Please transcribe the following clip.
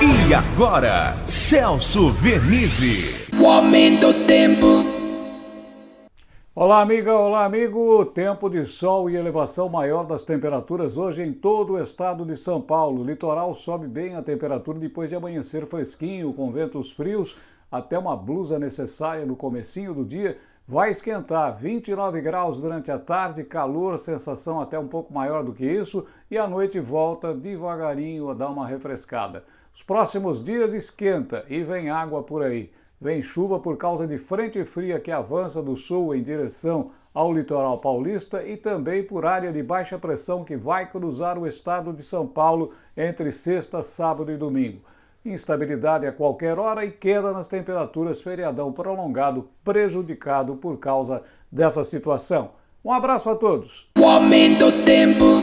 E agora, Celso Vernizzi. O aumento do tempo. Olá, amiga, olá, amigo. Tempo de sol e elevação maior das temperaturas hoje em todo o estado de São Paulo. O litoral sobe bem a temperatura depois de amanhecer fresquinho, com ventos frios, até uma blusa necessária no comecinho do dia. Vai esquentar 29 graus durante a tarde, calor, sensação até um pouco maior do que isso, e à noite volta devagarinho a dar uma refrescada. Os próximos dias esquenta e vem água por aí. Vem chuva por causa de frente fria que avança do sul em direção ao litoral paulista e também por área de baixa pressão que vai cruzar o estado de São Paulo entre sexta, sábado e domingo. Instabilidade a qualquer hora e queda nas temperaturas, feriadão prolongado prejudicado por causa dessa situação. Um abraço a todos. O aumento tempo.